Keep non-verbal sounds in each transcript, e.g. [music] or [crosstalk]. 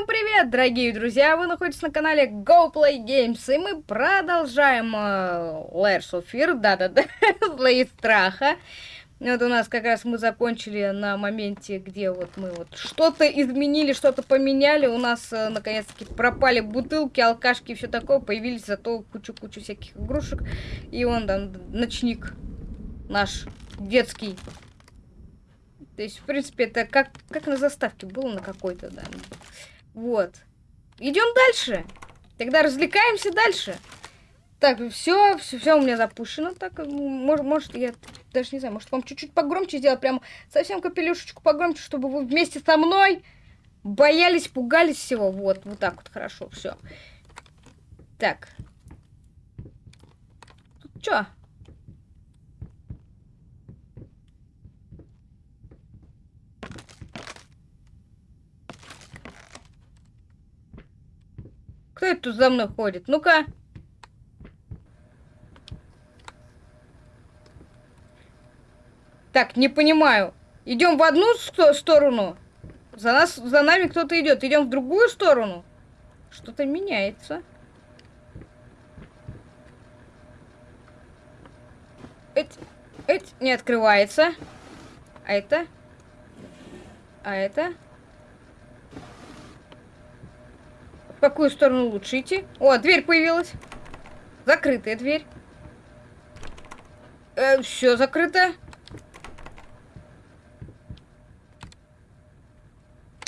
Всем привет, дорогие друзья! Вы находитесь на канале Go Play Games, и мы продолжаем uh, Layers of Fear, да-да-да, [laughs] Злые Страха. Вот у нас как раз мы закончили на моменте, где вот мы вот что-то изменили, что-то поменяли. У нас uh, наконец-таки пропали бутылки, алкашки и все такое. Появились зато кучу-кучу всяких игрушек. И он там, ночник наш детский то есть, в принципе, это как, как на заставке было на какой-то, да. Вот. Идем дальше. Тогда развлекаемся дальше. Так, все, все, все у меня запущено. Так, может, может, я даже не знаю, может, вам чуть-чуть погромче сделать, прям совсем капелюшечку погромче, чтобы вы вместе со мной боялись, пугались всего. Вот, вот так вот, хорошо, все. Так. Тут что? Кто это тут за мной ходит? Ну-ка. Так, не понимаю. Идем в одну сторону. За нас, за нами кто-то идет. Идем в другую сторону. Что-то меняется. Эть, эть, не открывается. А это? А это? В какую сторону лучше идти? О, дверь появилась. Закрытая дверь. Э, все закрыто.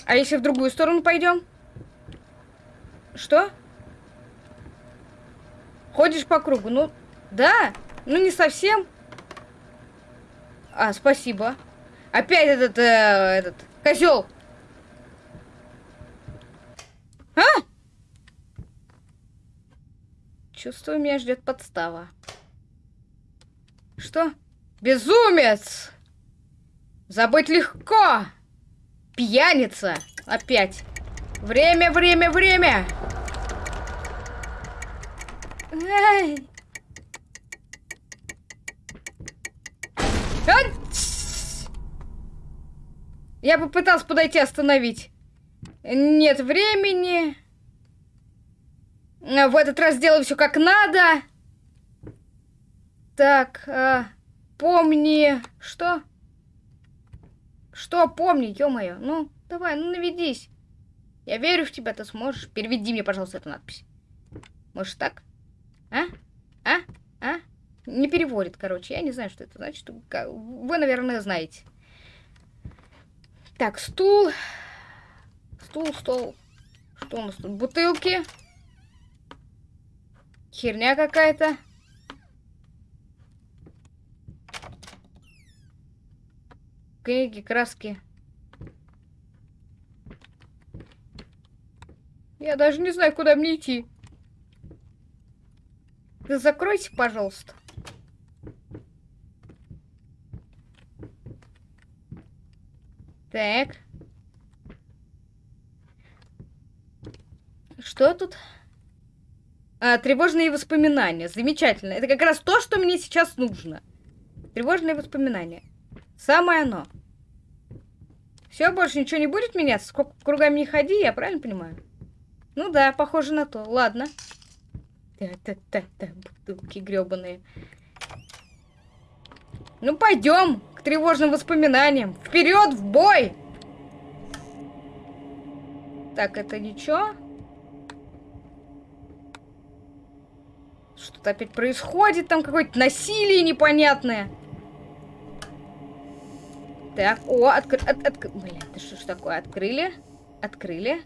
А если в другую сторону пойдем? Что? Ходишь по кругу? Ну, да. Ну, не совсем. А, спасибо. Опять этот, э, этот, козел. А? Чувствую, меня ждет подстава. Что? Безумец! Забыть легко! Пьяница! Опять. Время, время, время! Ай! Я попытался подойти остановить. Нет времени. В этот раз сделаю все как надо. Так, э, помни... Что? Что помни, ё-моё? Ну, давай, ну наведись. Я верю в тебя, ты сможешь. Переведи мне, пожалуйста, эту надпись. Может так? А? А? А? Не переводит, короче. Я не знаю, что это значит. Вы, наверное, знаете. Так, стул. Стул, стол. Что у нас тут? Бутылки. Херня какая-то. Книги, краски. Я даже не знаю, куда мне идти. Вы закройте, пожалуйста. Так. Что тут? А, тревожные воспоминания. Замечательно. Это как раз то, что мне сейчас нужно. Тревожные воспоминания. Самое оно. Все, больше ничего не будет меняться? Сколько кругами не ходи, я правильно понимаю? Ну да, похоже на то. Ладно. Та-та-та-та, бутылки гребаные. Ну пойдем к тревожным воспоминаниям. Вперед, в бой! Так, это ничего. Что-то опять происходит, там какое-то насилие непонятное. Так, о, откры... От, от, блин, это что ж такое? Открыли? Открыли.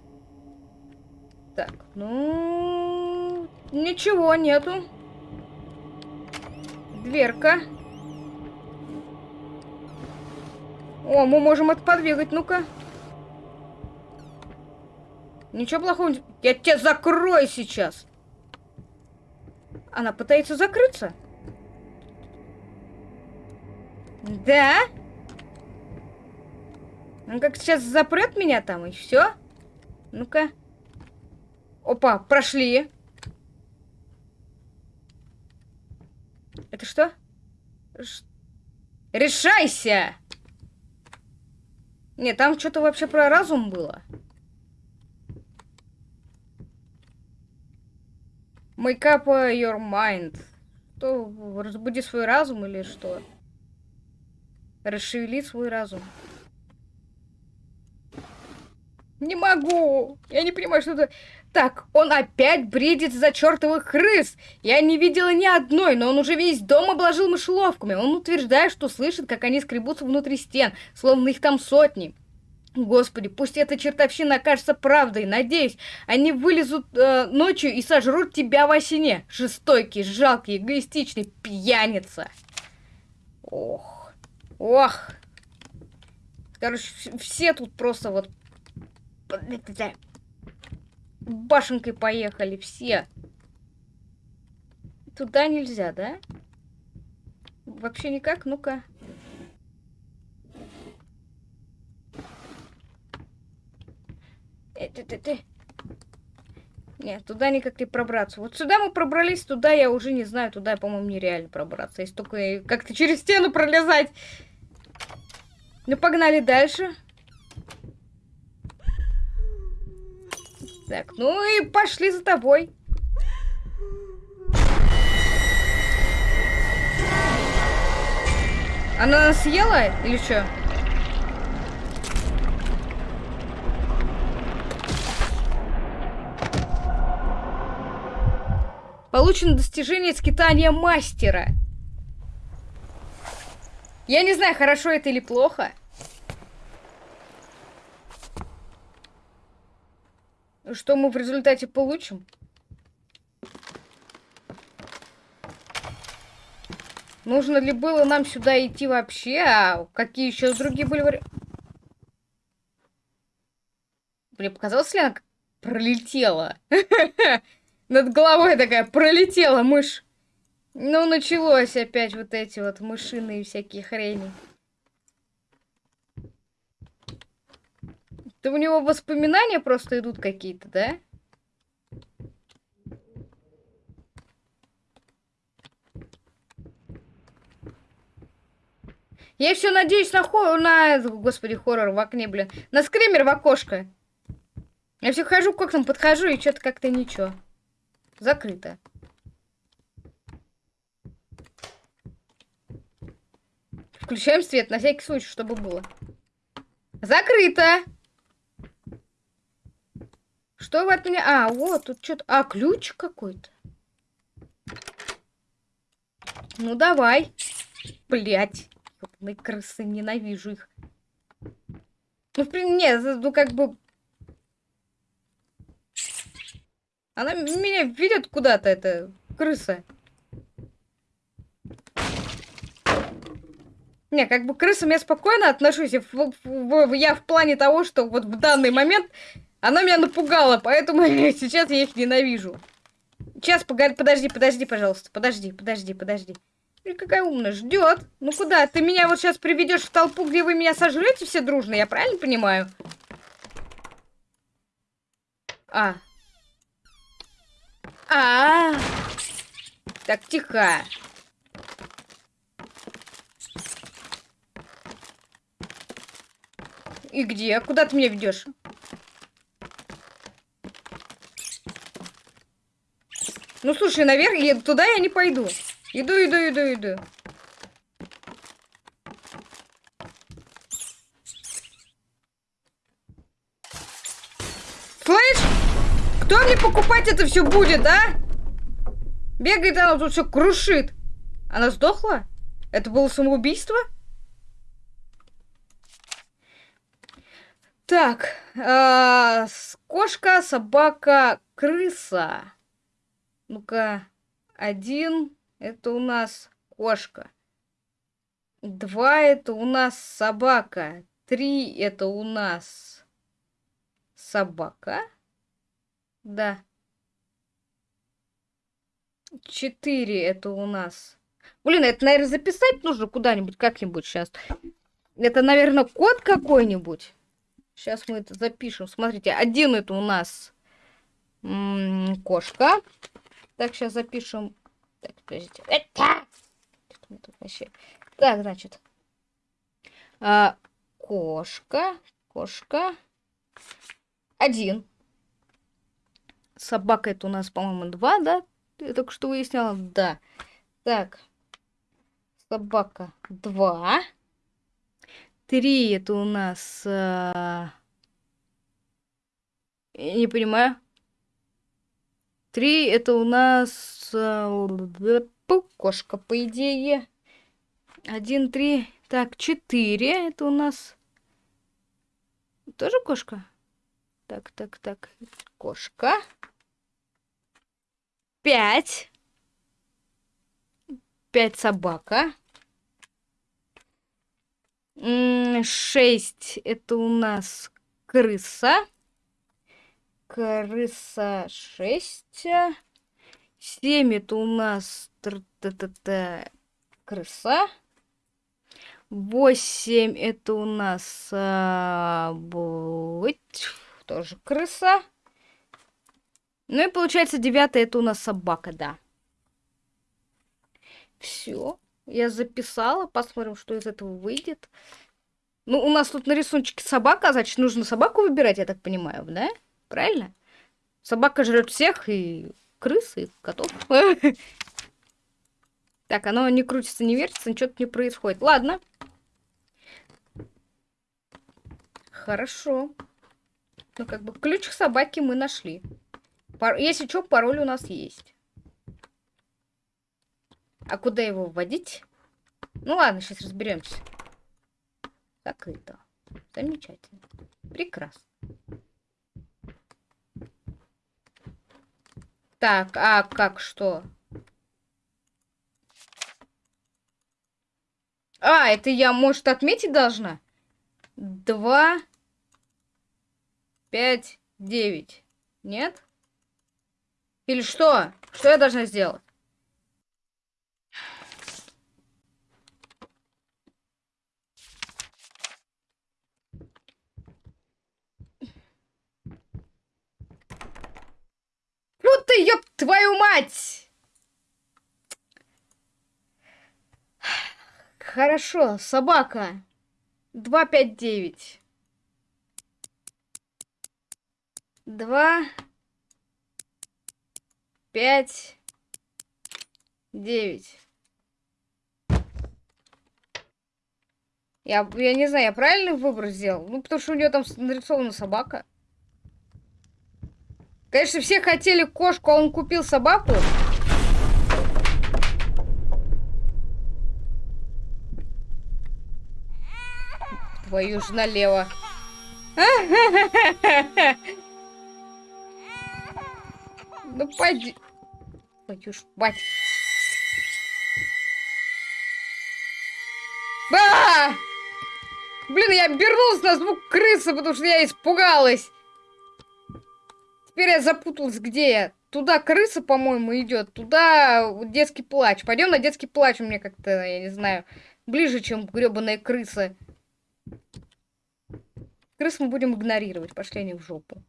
Так, ну... Ничего нету. Дверка. О, мы можем это подвигать, ну-ка. Ничего плохого. Я тебя закрою сейчас. Она пытается закрыться. Да? Он как сейчас запрет меня там, и все? Ну-ка. Опа, прошли. Это что? Ш... Решайся! Нет, там что-то вообще про разум было. Make up your mind. Что, разбуди свой разум или что? Расшевели свой разум. Не могу! Я не понимаю, что это... Так, он опять бредит за чертовых крыс. Я не видела ни одной, но он уже весь дом обложил мышеловками. Он утверждает, что слышит, как они скребутся внутри стен, словно их там сотни. Господи, пусть эта чертовщина окажется правдой. Надеюсь, они вылезут э, ночью и сожрут тебя во сне. Жестокий, жалкий, эгоистичный пьяница. Ох. Ох. Короче, все тут просто вот... Башенкой поехали все. Туда нельзя, да? Вообще никак? Ну-ка. Ты. Нет, туда никак не пробраться. Вот сюда мы пробрались, туда я уже не знаю. Туда, по-моему, нереально пробраться. Если только как-то через стену пролезать. Ну, погнали дальше. Так, ну и пошли за тобой. Она нас съела или что? Получено достижение скитания мастера. Я не знаю, хорошо это или плохо. Что мы в результате получим? Нужно ли было нам сюда идти вообще? А какие еще другие были варианты? Мне показалось, ли она пролетела? [laughs] Над головой такая пролетела мышь. Ну, началось опять вот эти вот мышиные всякие хрени. Это у него воспоминания просто идут какие-то, да? Я все надеюсь на хо... на... Господи, хоррор в окне, блин. На скример в окошко. Я все хожу к окнам, подхожу, и что-то как-то ничего. Закрыто. Включаем свет, на всякий случай, чтобы было. Закрыто! Что вы от меня... А, вот, тут что-то... А, ключ какой-то. Ну, давай. Блять. Ёбаные крысы, ненавижу их. Ну, в принципе, нет, ну, как бы... Она меня ведет куда-то, эта крыса. Не, как бы к крысам я спокойно отношусь. В, в, в, я в плане того, что вот в данный момент она меня напугала, поэтому [laughs] сейчас я их ненавижу. Сейчас, подожди, подожди, пожалуйста. Подожди, подожди, подожди. И какая умная, ждет. Ну куда? Ты меня вот сейчас приведешь в толпу, где вы меня сожрете все дружно, я правильно понимаю? А, а, -а, -а. Так, тихо. И где? Куда ты меня ведешь? Ну, слушай, наверх, я, туда я не пойду. Иду, иду, иду, иду. Кто мне покупать это все будет, а? Бегает она тут все крушит. Она сдохла? Это было самоубийство? Так, э, кошка, собака, крыса. Ну-ка, один, это у нас кошка. Два, это у нас собака. Три, это у нас собака. Да. Четыре это у нас. Блин, это, наверное, записать нужно куда-нибудь, как-нибудь сейчас. Это, наверное, код какой-нибудь. Сейчас мы это запишем. Смотрите, один это у нас м -м, кошка. Так, сейчас запишем. Так, подождите. Это! Так, значит. А, кошка. Кошка. Один. Собака это у нас, по-моему, два, да? Я только что выясняла. Да. Так. Собака 2. 3 это у нас... А... Я не понимаю. 3 это у нас... А... Кошка, по идее. 1, 3. Так, 4 это у нас... Тоже кошка? Так, так, так. Кошка. Пять. Пять собака. Шесть. Это у нас крыса. Крыса шесть. Семь. Это у нас крыса. Восемь. Это у нас а, быть тоже крыса. Ну и получается девятое это у нас собака, да. Все. Я записала. Посмотрим, что из этого выйдет. Ну, у нас тут на рисуночке собака, значит, нужно собаку выбирать, я так понимаю, да? Правильно? Собака жрет всех, и крысы, и котов. [laughs] Так, оно не крутится, не вертится, ничего тут не происходит. Ладно. Хорошо. Ну, как бы, ключ к собаке мы нашли. Пар... Если что, пароль у нас есть. А куда его вводить? Ну ладно, сейчас разберемся. Закрыто. Замечательно. Прекрасно. Так, а как что? А, это я, может, отметить должна? Два, пять, девять. Нет? Или что? Что я должна сделать? Ну ты, ёб твою мать! Хорошо, собака. Два пять девять. Два пять, девять. Я, я не знаю, я правильный выбор сделал? Ну, потому что у нее там нарисована собака. Конечно, все хотели кошку, а он купил собаку. Твою ж налево. [laughs] Ну, пойди. Твою ж мать. А! Блин, я обернулась на звук крысы, потому что я испугалась. Теперь я запуталась, где я. Туда крыса, по-моему, идет. Туда детский плач. Пойдем на детский плач. У меня как-то, я не знаю, ближе, чем гребаная крыса. Крыс мы будем игнорировать. Пошли они в жопу.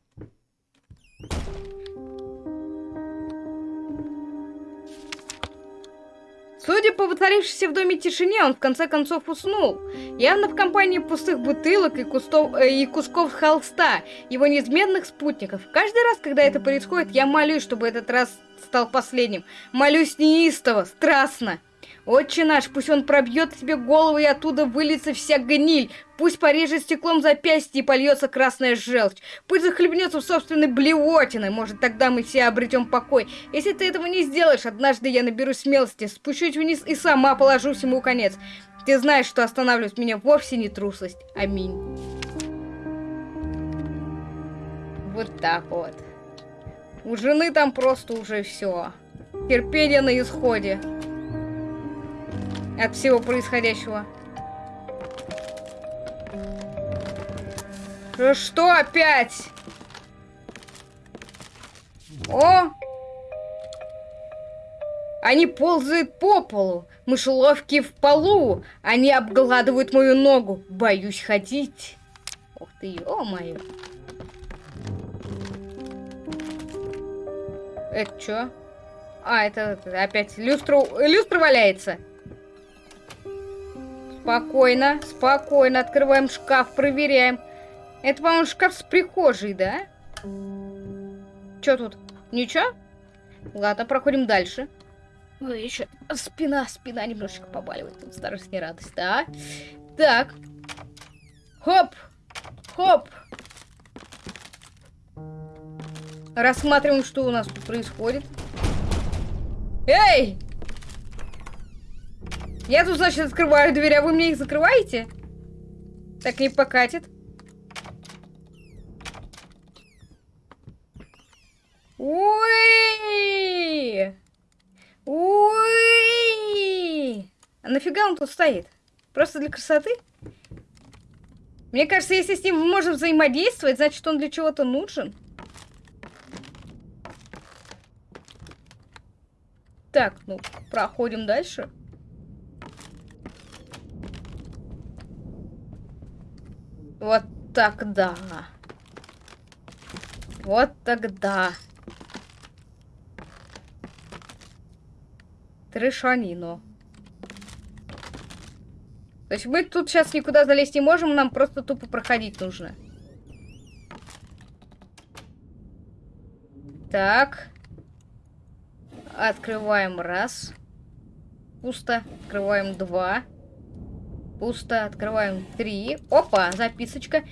Судя по воцарившейся в доме тишине, он в конце концов уснул. Явно в компании пустых бутылок и, кустов, э, и кусков холста, его неизменных спутников. Каждый раз, когда это происходит, я молюсь, чтобы этот раз стал последним. Молюсь неистово, страстно. Отче наш, пусть он пробьет тебе голову и оттуда выльется вся гниль. Пусть порежет стеклом запястье и польется красная желчь. Пусть захлебнется в собственной блевотиной. Может, тогда мы все обретем покой. Если ты этого не сделаешь, однажды я наберу смелости, спущусь вниз и сама положу всему конец. Ты знаешь, что останавливать меня вовсе не трусость. Аминь. Вот так вот. У жены там просто уже все. Терпение на исходе от всего происходящего. Ну что опять? О! Они ползают по полу. Мышеловки в полу. Они обгладывают мою ногу. Боюсь ходить. Ух ты, ё-моё. Это что? А, это, это опять люстра, люстра валяется. Спокойно, спокойно. Открываем шкаф, проверяем. Это, по-моему, шкаф с прихожей, да? Чё тут? Ничего? Ладно, проходим дальше. Ой, еще спина, спина немножечко побаливает. Тут старость не радость, да? Так. Хоп! Хоп! Рассматриваем, что у нас тут происходит. Эй! Я тут, значит, открываю дверь, а вы мне их закрываете? Так не покатит. Ой! Ой! А нафига он тут стоит? Просто для красоты? Мне кажется, если с ним мы можем взаимодействовать, значит, он для чего-то нужен. Так, ну, проходим дальше. Вот тогда. Вот тогда. Трешанино. То есть мы тут сейчас никуда залезть не можем, нам просто тупо проходить нужно. Так. Открываем раз. Пусто. Открываем два. Пусто. Открываем три. Опа, записочка.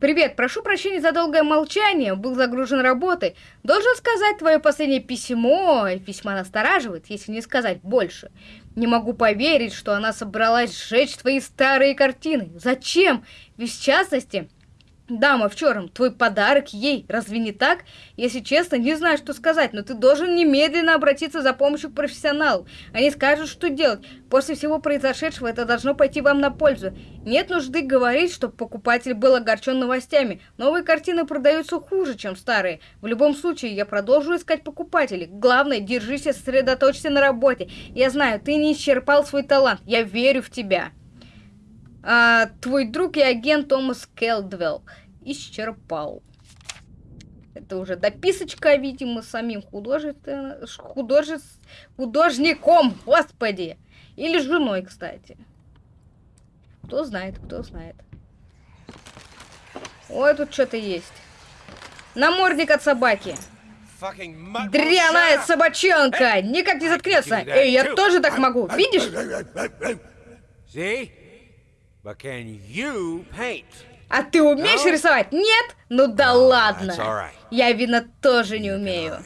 Привет, прошу прощения за долгое молчание, был загружен работой. Должен сказать, твое последнее письмо, письма настораживает, если не сказать больше. Не могу поверить, что она собралась сжечь твои старые картины. Зачем? Ведь в частности, Дама в черном, твой подарок ей, разве не так? Если честно, не знаю, что сказать, но ты должен немедленно обратиться за помощью к профессионалу. Они скажут, что делать. После всего произошедшего это должно пойти вам на пользу. Нет нужды говорить, что покупатель был огорчен новостями. Новые картины продаются хуже, чем старые. В любом случае, я продолжу искать покупателей. Главное, держись и сосредоточься на работе. Я знаю, ты не исчерпал свой талант. Я верю в тебя а, твой друг и агент Томас Келдвелл исчерпал. Это уже дописочка, видимо, самим художествен... художе... художником, господи. Или женой, кстати. Кто знает, кто знает. Ой, тут что-то есть. Намордник от собаки. Дряная собачонка! Никак не заткнется! Эй, я тоже так могу! Видишь? А ты умеешь рисовать? Нет? Ну да ладно. Я, видно, тоже не умею.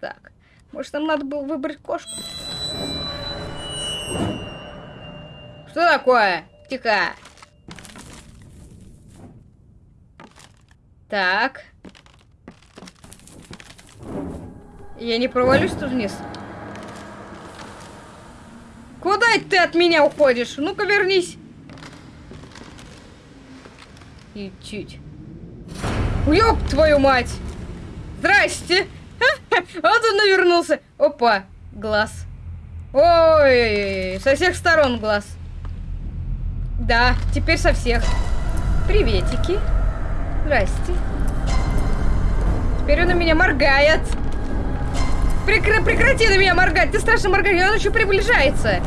Так, может нам надо было выбрать кошку? Что такое? Тихо. Так. Я не провалюсь тут вниз? Куда ты от меня уходишь? Ну-ка вернись. И чуть. Ёб твою мать! Здрасте! [laughs] Вот он навернулся. Опа, глаз. Ой, со всех сторон глаз. Да, теперь со всех. Приветики. Здрасте. Теперь он на меня моргает. Прекра прекрати на меня моргать! Ты страшно моргаешь, он еще приближается!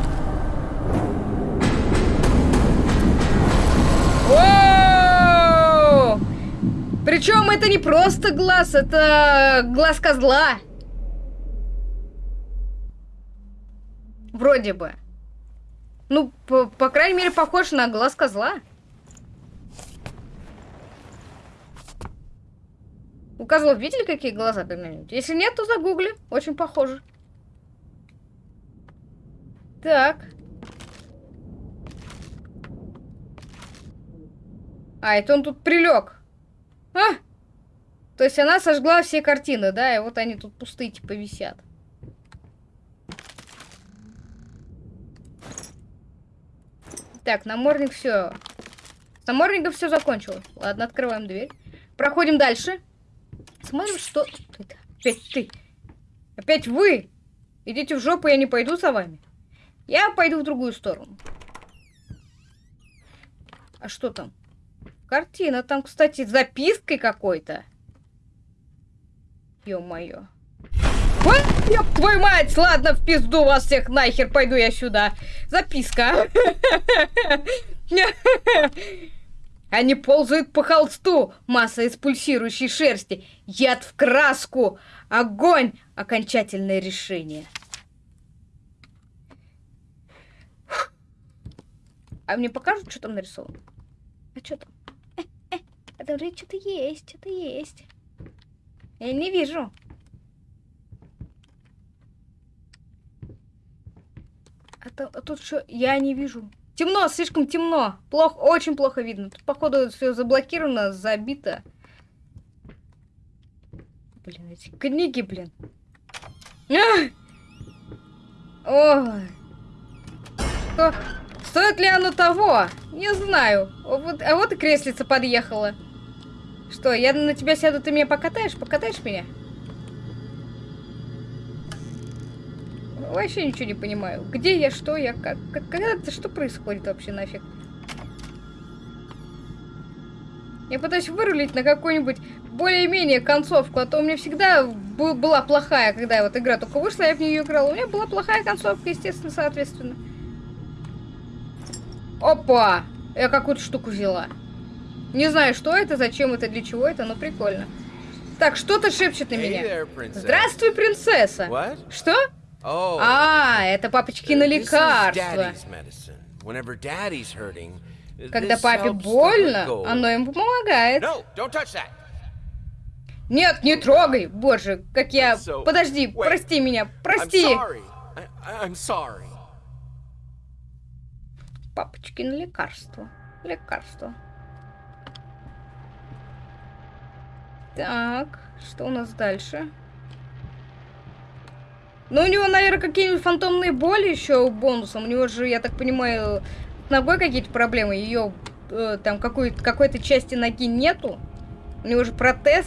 О! Причем это не просто глаз, это глаз козла. Вроде бы. Ну, по, по крайней мере, похож на глаз козла. У козлов видели, какие глаза когда-нибудь? Если нет, то загугли. Очень похоже. Так. А, это он тут прилег. А! То есть она сожгла все картины, да? И вот они тут пустые, типа, висят. Так, намордник все. С намордником все закончилось. Ладно, открываем дверь. Проходим дальше. Смотрим, что... Это опять ты. Опять вы. Идите в жопу, я не пойду за вами. Я пойду в другую сторону. А что там? Картина. Там, кстати, запиской какой-то. Ё-моё. Ёб твою мать! Ладно, в пизду вас всех нахер, пойду я сюда. Записка. [laughs] Они ползают по холсту, масса из пульсирующей шерсти, яд в краску, огонь, окончательное решение. А мне покажут, что там нарисовано? А что там? Э, э, а там же что-то есть, что-то есть. Я не вижу. А, то, а тут что? Я не вижу. Темно, слишком темно. Плохо, очень плохо видно. Тут, походу, все заблокировано, забито. Блин, эти книги, блин. Ой. Что? Стоит ли оно того? Не знаю. Вот, а вот и креслица подъехала. Что, я на тебя сяду, ты меня покатаешь? Покатаешь меня? Вообще ничего не понимаю. Где я, что я, как, когда это, что происходит вообще нафиг? Я пытаюсь вырулить на какую-нибудь более-менее концовку, а то у меня всегда была плохая, когда вот игра только вышла, я в нее играла. У меня была плохая концовка, естественно, соответственно. Опа! Я какую-то штуку взяла. Не знаю, что это, зачем это, для чего это, но прикольно. Так, что-то шепчет на меня. Здравствуй, принцесса. What? Что? Oh, а, это папочкино лекарство. Когда папе больно, оно ему помогает. Нет, не трогай! Боже, как я... Подожди, прости меня, прости! Папочкино лекарство. Лекарство. Так, что у нас дальше? Ну, у него, наверное, какие-нибудь фантомные боли еще бонусом. У него же, я так понимаю, ногой какие-то проблемы. Ее э, там какой-то какой-то части ноги нету. У него же протез.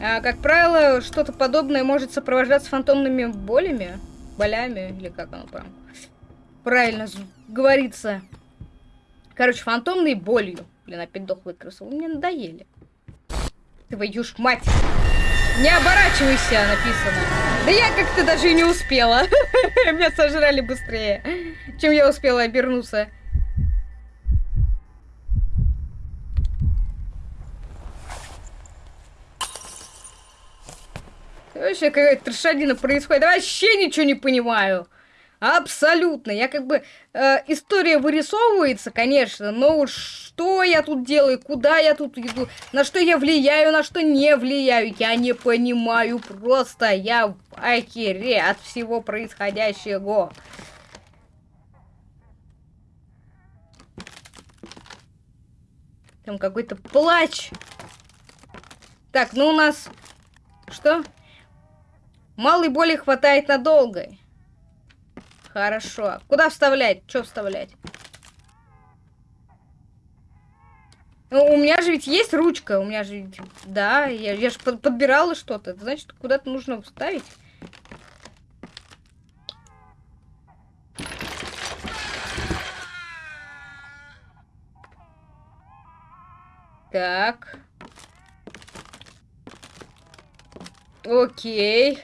А, как правило, что-то подобное может сопровождаться фантомными болями. Болями, или как оно прям правильно говорится. Короче, фантомной болью. Блин, опять дохлый крысу. Вы мне надоели. Твою ж мать! Не оборачивайся, написано. Да я как-то даже и не успела. [laughs] Меня сожрали быстрее, чем я успела обернуться. Вообще какая-то трешадина происходит. Вообще ничего не понимаю. Абсолютно. Я как бы... Э, история вырисовывается, конечно, но что я тут делаю, куда я тут иду, на что я влияю, на что не влияю, я не понимаю просто. Я в ахере от всего происходящего. Там какой-то плач. Так, ну у нас... Что? Малой боли хватает надолго. Хорошо. Куда вставлять? Что вставлять? Ну, у меня же ведь есть ручка. У меня же... Да, я, я же под, подбирала что-то. Значит, куда-то нужно вставить. Так. Окей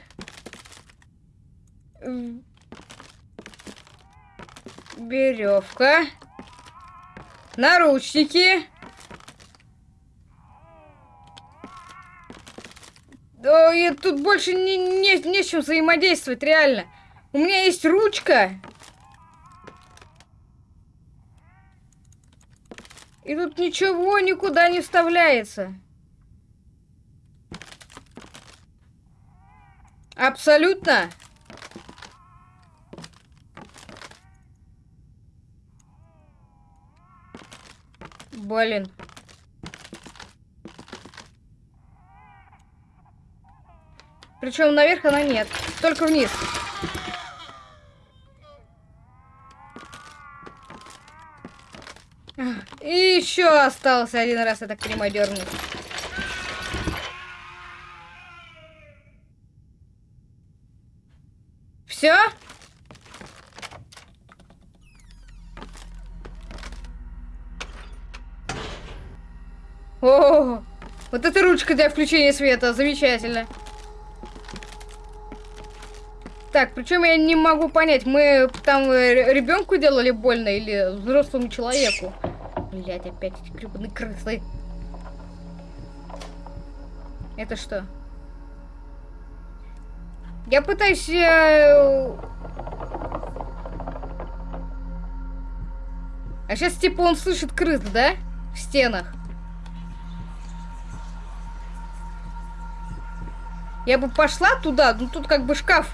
веревка, наручники. Да, и тут больше не, не, не с чем взаимодействовать, реально. У меня есть ручка. И тут ничего никуда не вставляется. Абсолютно. Блин. Причем наверх она нет. Только вниз. И еще остался один раз, я так понимаю, дернуть. Все? О, вот эта ручка для включения света, замечательно. Так, причем я не могу понять, мы там э, ребенку делали больно или взрослому человеку? Блять, опять эти гребаные крысы. Это что? Я пытаюсь... Э... А сейчас типа он слышит крыс, да? В стенах. Я бы пошла туда, ну тут как бы шкаф.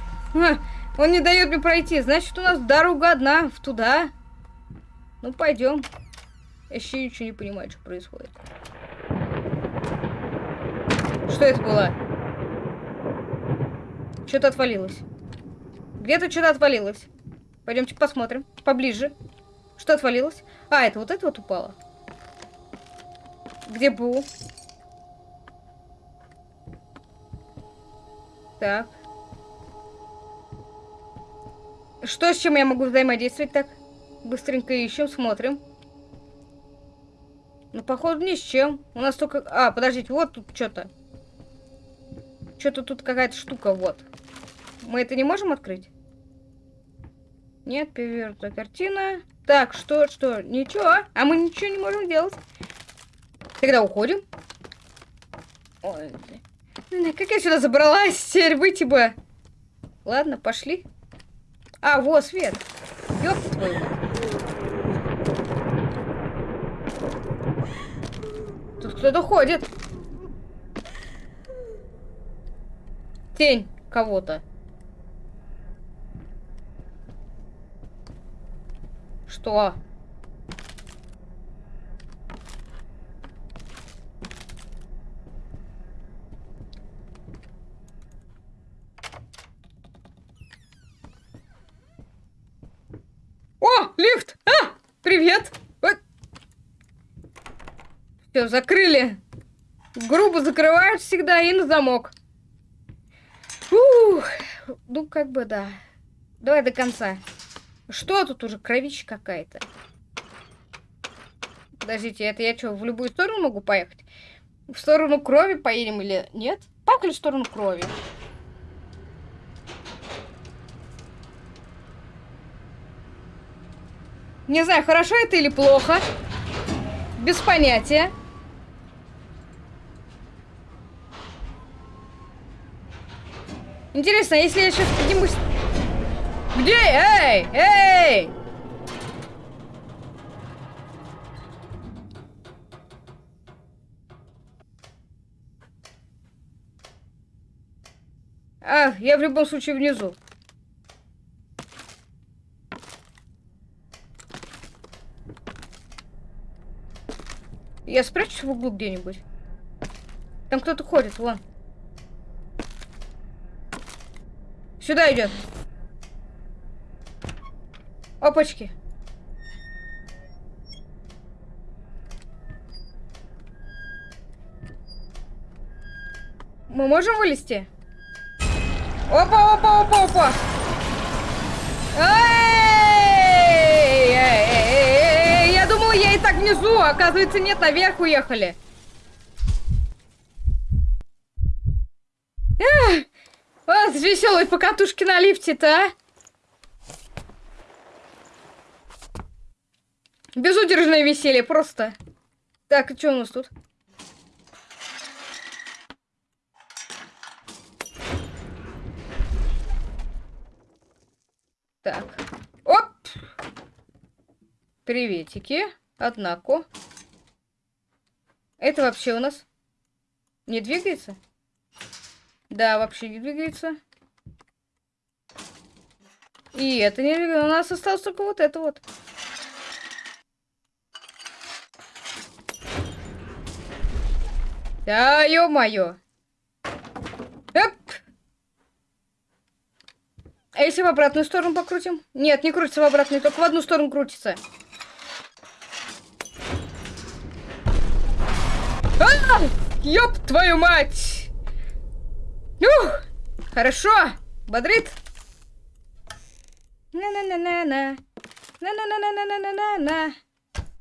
Он не дает мне пройти. Значит, у нас дорога одна в туда. Ну, пойдем. Я еще ничего не понимаю, что происходит. Что это было? Что-то отвалилось. Где-то что-то отвалилось. Пойдемте посмотрим. Поближе. Что отвалилось? А, это вот это вот упало. Где был? Так. Что с чем я могу взаимодействовать так? Быстренько ищем, смотрим. Ну, походу, ни с чем. У нас только... А, подождите, вот тут что-то. Что-то тут какая-то штука, вот. Мы это не можем открыть? Нет, перевернутая картина. Так, что, что? Ничего. А мы ничего не можем делать. Тогда уходим. Ой, как я сюда забралась? Теперь выйти бы. Ладно, пошли. А, вот свет. Ёб твою. Тут кто-то ходит. Тень кого-то. Что? О, лифт! А, привет! Все, закрыли. Грубо закрывают всегда и на замок. Ух, ну как бы да. Давай до конца. Что тут уже? Кровища какая-то. Подождите, это я что, в любую сторону могу поехать? В сторону крови поедем или нет? Поехали в сторону крови. Не знаю, хорошо это или плохо. Без понятия. Интересно, если я сейчас поднимусь... Где? Эй! Эй! А, я в любом случае внизу. Я спрячусь в углу где-нибудь. Там кто-то ходит, вон. Сюда идет. Опачки. Мы можем вылезти? Опа, опа, опа, опа. Я думала, я и так внизу, а оказывается, нет, наверх уехали. Эх. Вот веселые покатушки на лифте-то, а? Безудержное веселье просто. Так, что у нас тут? Так. Оп! Приветики. Однако. Это вообще у нас не двигается? Да, вообще не двигается. И это не двигается. У нас осталось только вот это вот. Да, ё-моё. А если в обратную сторону покрутим? Нет, не крутится в обратную, только в одну сторону крутится. А! Ёб твою мать! Ух, хорошо, бодрит. На-на-на-на-на. На-на-на-на-на-на-на-на.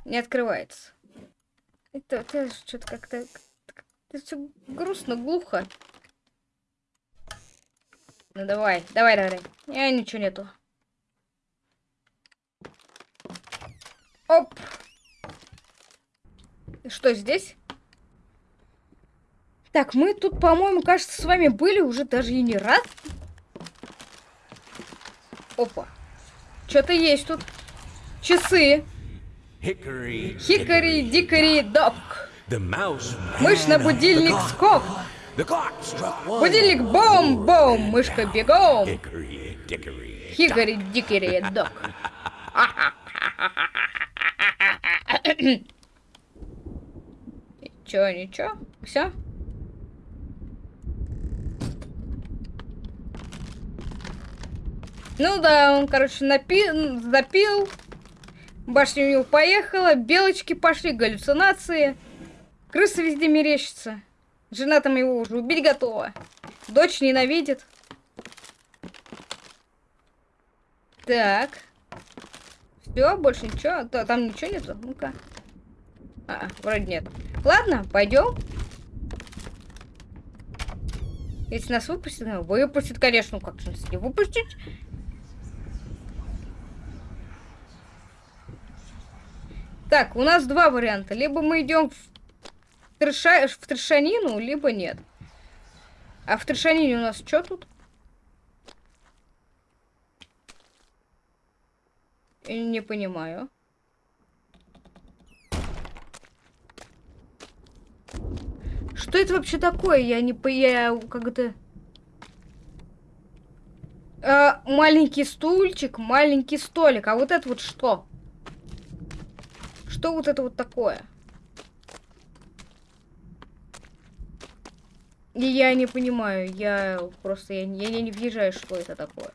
Не открывается. Это, это что-то как-то... Это все грустно, глухо. Ну давай, давай, давай. Я ничего нету. Оп. Что здесь? Так, мы тут, по-моему, кажется, с вами были уже даже и не раз. Опа. Что-то есть тут. Часы. Хикари, дикари, док. Мышь на будильник скок. Будильник бом-бом. Мышка бегом. Хикари, дикари, док. Чё, ничего? Все? Ну да, он, короче, напи... запил. Башня у него поехала, белочки пошли, галлюцинации. Крысы везде мерещится. Жена там его уже убить готова. Дочь ненавидит. Так. Все, больше ничего. Там ничего нету. Ну-ка. А, вроде нет. Ладно, пойдем. Если нас выпустят, ну, выпустят, конечно, как же нас не выпустить? Так, у нас два варианта. Либо мы идем в, трэша... в трешанину, либо нет. А в трешанине у нас что тут? Не понимаю. Что это вообще такое? Я не по... Я как-то... А, маленький стульчик, маленький столик. А вот это вот что? Что вот это вот такое? И я не понимаю. Я просто... Я, я не въезжаю, что это такое.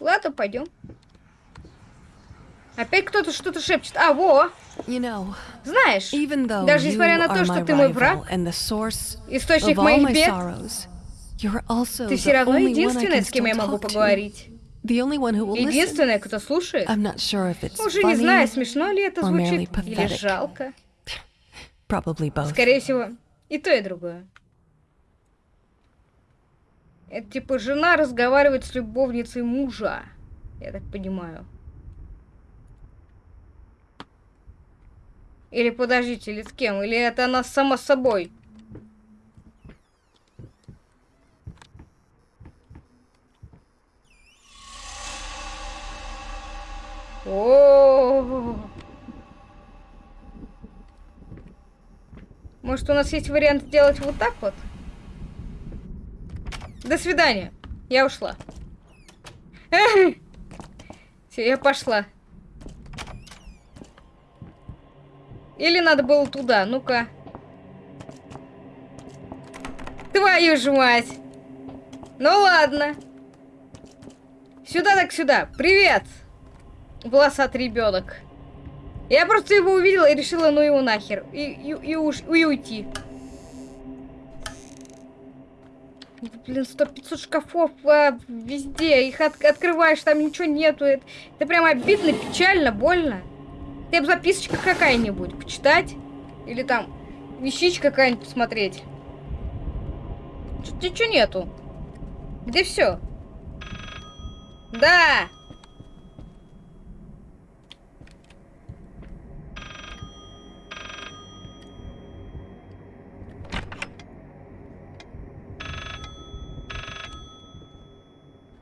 Ладно, пойдем. Опять кто-то что-то шепчет. А, во! Знаешь, даже несмотря на то, что ты мой враг, источник моих бед, ты все равно единственная, can с кем я могу поговорить. Единственная, кто слушает. I'm not sure if it's Уже не знаю, смешно ли это звучит или жалко. probably both. Скорее всего, и то, и другое. Это типа жена разговаривает с любовницей мужа. Я так понимаю. Или подождите, или с кем? Или это она сама собой? О, Может, у нас есть вариант сделать вот так вот? До свидания. Я ушла. [laughs] Все, я пошла. Или надо было туда? Ну-ка. Твою ж мать. Ну ладно. Сюда так сюда. Привет. Волосатый ребенок. Я просто его увидела и решила, ну его нахер. И, и, и, уж, и уйти. Блин, сто 500 шкафов а, везде. Их от- открываешь, там ничего нету. Это, это прям обидно, печально, больно. Ты бы записочка какая-нибудь почитать. Или там вещичка какая-нибудь посмотреть. Ничего нету. Где все? Да!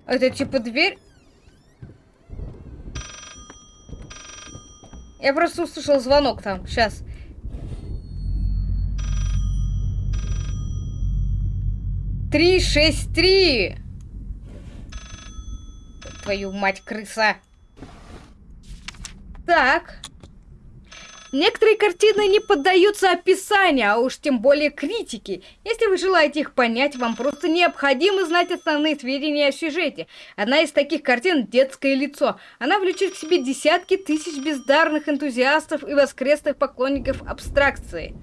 Это типа дверь? Я просто услышал звонок там. Сейчас. Три, шесть, три. Твою мать, крыса. Так. Некоторые картины не поддаются описанию, а уж тем более критике. Если вы желаете их понять, вам просто необходимо знать основные сведения о сюжете. Одна из таких картин – «Детское лицо». Она влечет к себе десятки тысяч бездарных энтузиастов и воскресных поклонников абстракции.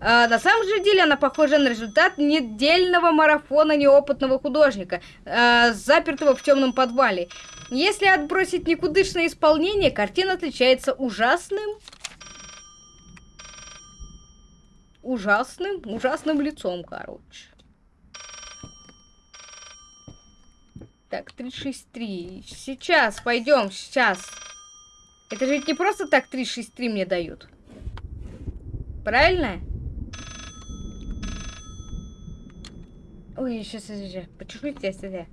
А, на самом же деле она похожа на результат недельного марафона неопытного художника, а, запертого в темном подвале. Если отбросить никудышное исполнение, картина отличается ужасным ужасным, ужасным лицом, короче. Так, 363. Сейчас, пойдем, сейчас. Это же не просто так 363 мне дают. Правильно? Ой, сейчас, сейчас, почему я сюда?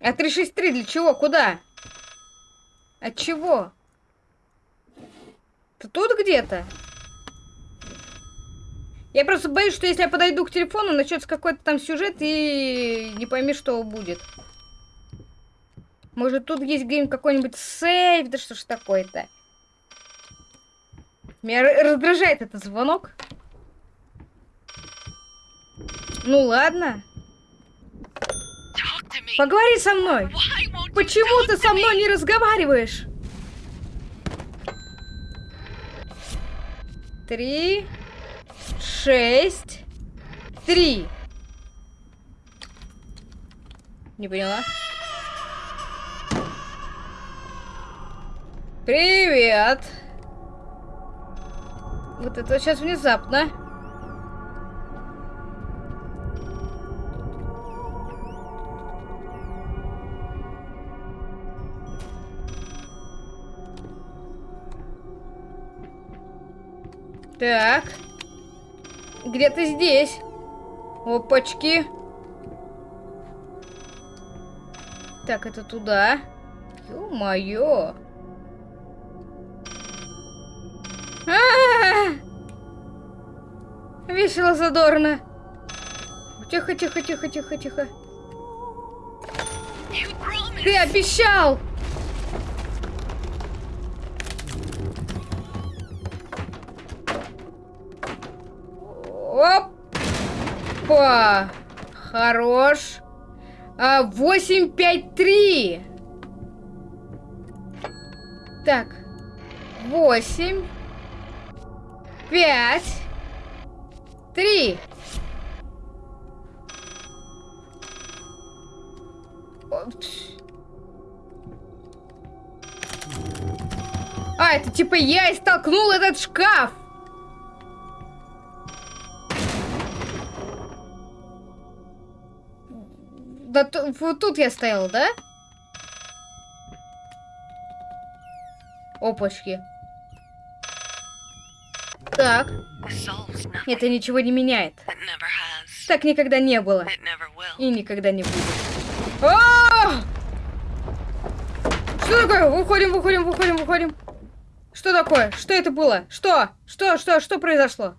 А 363 для чего? Куда? От чего? Ты тут где-то? Я просто боюсь, что если я подойду к телефону, начнется какой-то там сюжет и не пойми, что будет. Может, тут есть где-нибудь какой-нибудь сейф? Да что ж такое-то? Меня раздражает этот звонок. Ну ладно. Поговори со мной. Почему ты со мной не разговариваешь? Три, шесть, три. Не поняла. Привет. Вот это сейчас внезапно. Так. Где-то здесь. Опачки. Так, это туда. Ё-моё. А -а -а! Весело, задорно. Тихо, тихо, тихо, тихо, тихо. Ты обещал! Опа! Хорош. А, 853. Так. 8. 5. 3. А, это типа я и столкнул этот шкаф. Да вот тут я стоял, да? Опачки. Так. Это ничего не меняет. Так никогда не было. И никогда не будет. А -а -а! Что такое? Выходим, выходим, выходим, выходим. Что такое? Что это было? Что? Что? Что? Что произошло?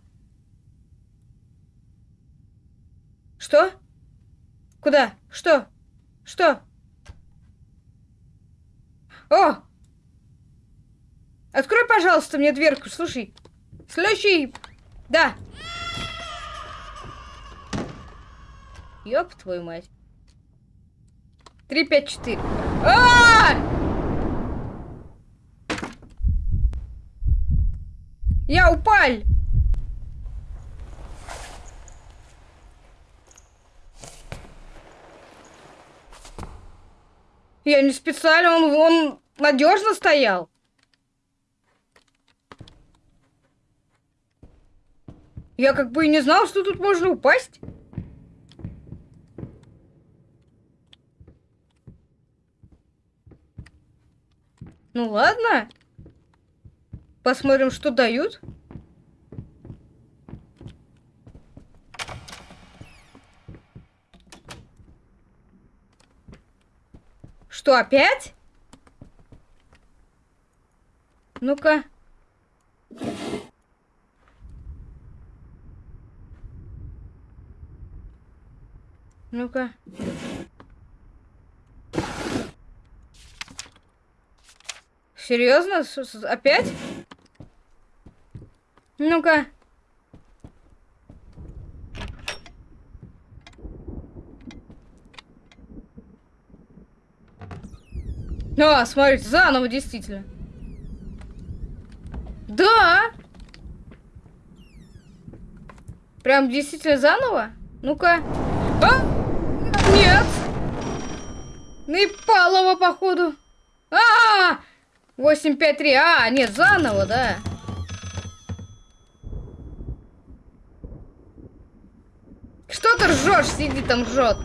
Что? Куда? Что? Что? О! Открой, пожалуйста, мне дверку. Слушай. Следующий. Да. Ёб твою мать. Три, пять, четыре. А! Я упал! Я не специально, он, он надежно стоял. Я как бы и не знал, что тут можно упасть. Ну ладно. Посмотрим, что дают. Что, опять? Ну-ка. Ну-ка. Серьезно? Опять? Ну-ка. А, смотрите, заново, действительно. Да! Прям действительно заново? Ну-ка. А? Нет! Непалово, походу. А, -а, -а! 853. А, нет, заново, да. Что ты ржешь? Сиди там ржет.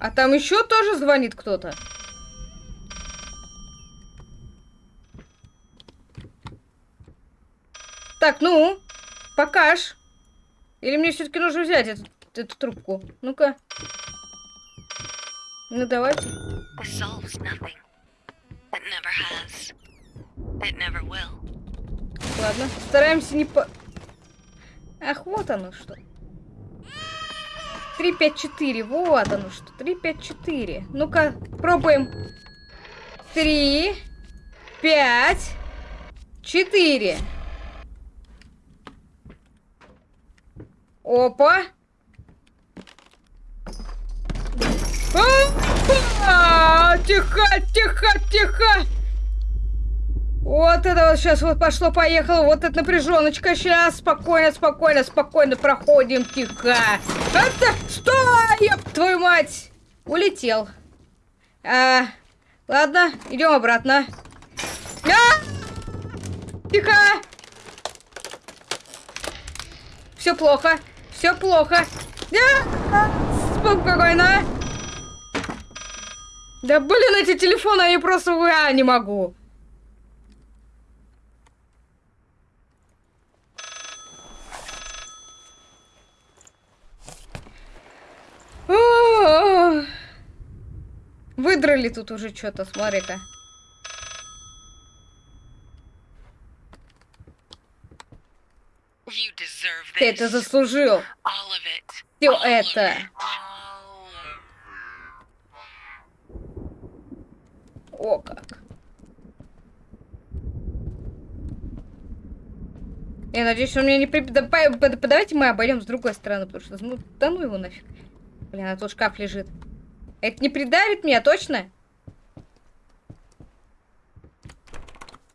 А там еще тоже звонит кто-то. Так, ну, покаж. Или мне все-таки нужно взять эту, эту трубку? Ну-ка. Ну, давайте. Ладно, стараемся не по... Ах, вот оно что. 3, 5, 4. Вот оно что. 3, 5, 4. Ну-ка, пробуем. 3, 5, 4. Опа. А, Тихо, тихо, тихо. Вот это вот сейчас вот пошло-поехало, вот эта напряженочка. Сейчас спокойно, спокойно, спокойно проходим, тихо. Это, стой, ёб твою мать. Улетел. А, ладно, идем обратно. А! Тихо. Все плохо, все плохо. А! Спокойно. Да блин, эти телефоны, они просто... А, не могу. Выдрали тут уже что-то, смотри-ка. Ты это заслужил. Все это. О, как. Я надеюсь, он меня не при... Да, по- давайте мы обойдем с другой стороны, потому что, ну, да ну его нафиг. Блин, а тут шкаф лежит. Это не придавит меня, точно?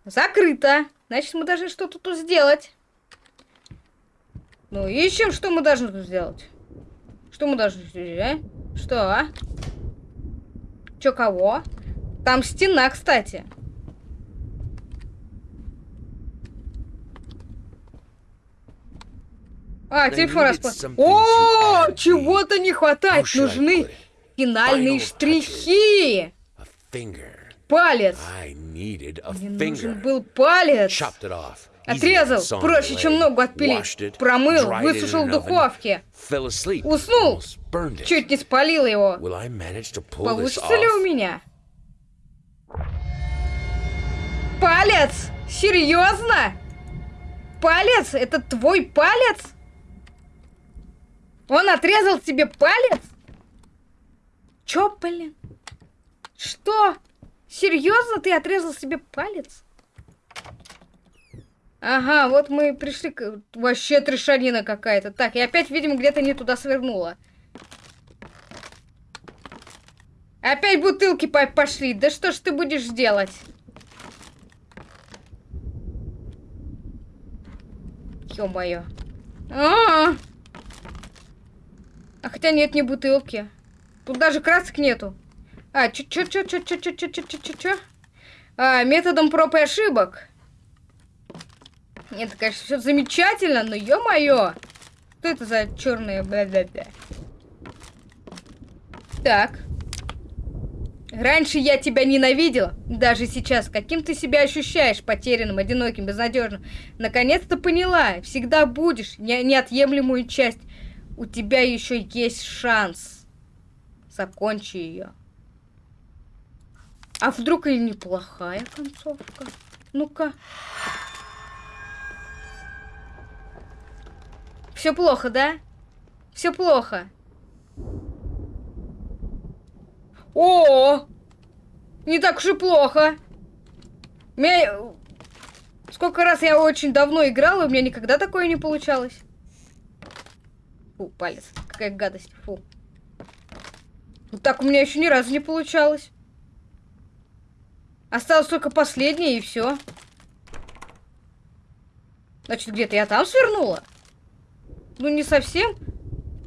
Закрыто. Значит, мы должны что-то тут сделать. Ну, ищем, что мы должны тут сделать. Что мы должны сделать, а? Что? Чё, кого? Там стена, кстати. А, телефон типа распал. О, чего-то не хватает. Нужны финальные штрихи. Палец. Мне нужен был палец. Отрезал, проще, чем ногу отпилить. Промыл, высушил в духовке. Уснул, чуть не спалил его. Получится ли у меня? Палец? Серьезно? Палец? Это твой палец? Он отрезал тебе палец? Чё, блин? Что? Серьезно ты отрезал себе палец? Ага, вот мы и пришли к... Вообще трешанина какая-то. Так, я опять, видимо, где-то не туда свернула. Опять бутылки по- пошли. Да что ж ты будешь делать? Ё-моё. А, -а, а А хотя нет, не бутылки. Тут даже красок нету. А, чё, чё, чё, чё, чё, чё, чё, чё, чё, чё? А, методом проб и ошибок. Нет, конечно, все замечательно, но ё-моё. Что это за черные бля-бля-бля? Так. Раньше я тебя ненавидел, даже сейчас. Каким ты себя ощущаешь? Потерянным, одиноким, безнадежным. Наконец-то поняла. Всегда будешь не- неотъемлемую часть. У тебя еще есть шанс. Закончи ее. А вдруг и неплохая концовка? Ну-ка. Все плохо, да? Все плохо. О, не так уж и плохо. Меня... Сколько раз я очень давно играла, у меня никогда такое не получалось. Фу, палец. Какая гадость. Фу. Вот так у меня еще ни разу не получалось. Осталось только последнее и все. Значит, где-то я там свернула? Ну, не совсем.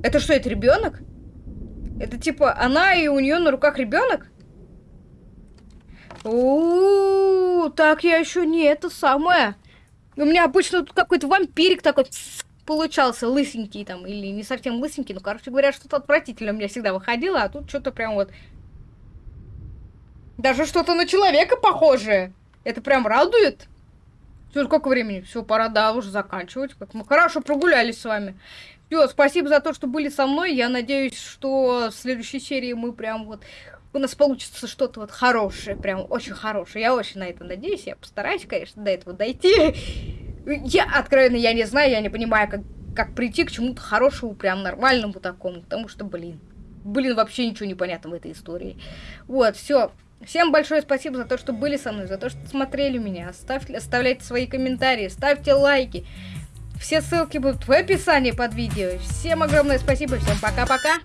Это что, это ребенок? Это типа она и у нее на руках ребенок? У, так я еще не это самое. У меня обычно тут какой-то вампирик такой. Получался лысенький там, или не совсем лысенький, ну, короче говоря, что-то отвратительно у меня всегда выходило, а тут что-то прям вот... Даже что-то на человека похожее. Это прям радует. Все, сколько времени? Все, пора, да, уже заканчивать. Как мы хорошо прогулялись с вами. Все, спасибо за то, что были со мной. Я надеюсь, что в следующей серии мы прям вот... У нас получится что-то вот хорошее, прям очень хорошее. Я очень на это надеюсь. Я постараюсь, конечно, до этого дойти. Я, откровенно, я не знаю, я не понимаю, как, как прийти к чему-то хорошему, прям нормальному такому. Потому что, блин, блин, вообще ничего не понятно в этой истории. Вот, все. Всем большое спасибо за то, что были со мной, за то, что смотрели меня. Ставьте, оставляйте свои комментарии, ставьте лайки. Все ссылки будут в описании под видео. Всем огромное спасибо, всем пока-пока.